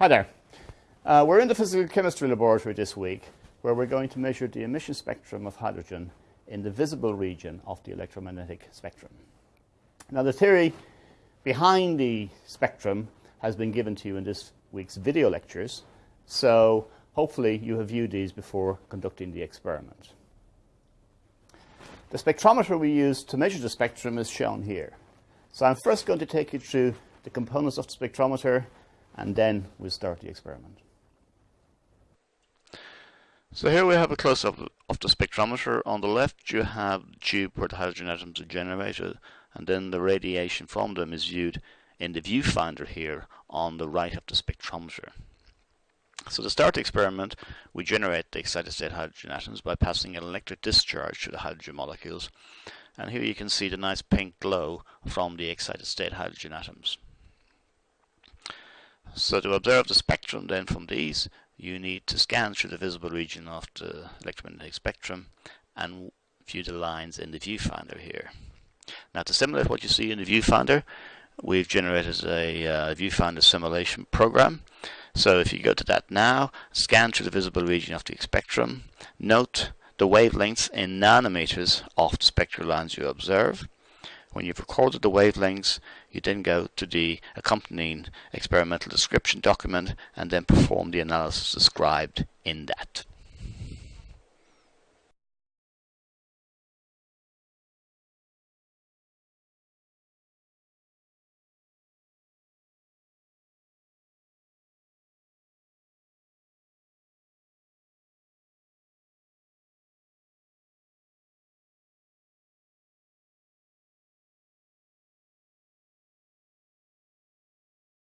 Hi there. Uh, we're in the physical chemistry laboratory this week where we're going to measure the emission spectrum of hydrogen in the visible region of the electromagnetic spectrum. Now, the theory behind the spectrum has been given to you in this week's video lectures, so hopefully you have viewed these before conducting the experiment. The spectrometer we use to measure the spectrum is shown here. So I'm first going to take you through the components of the spectrometer and then we'll start the experiment. So here we have a close-up of the spectrometer. On the left you have the tube where the hydrogen atoms are generated and then the radiation from them is viewed in the viewfinder here on the right of the spectrometer. So to start the experiment, we generate the excited state hydrogen atoms by passing an electric discharge to the hydrogen molecules. And here you can see the nice pink glow from the excited state hydrogen atoms. So to observe the spectrum then from these, you need to scan through the visible region of the electromagnetic spectrum and view the lines in the viewfinder here. Now to simulate what you see in the viewfinder, we've generated a uh, viewfinder simulation program. So if you go to that now, scan through the visible region of the spectrum, note the wavelengths in nanometers of the spectral lines you observe. When you've recorded the wavelengths, you then go to the accompanying experimental description document and then perform the analysis described in that.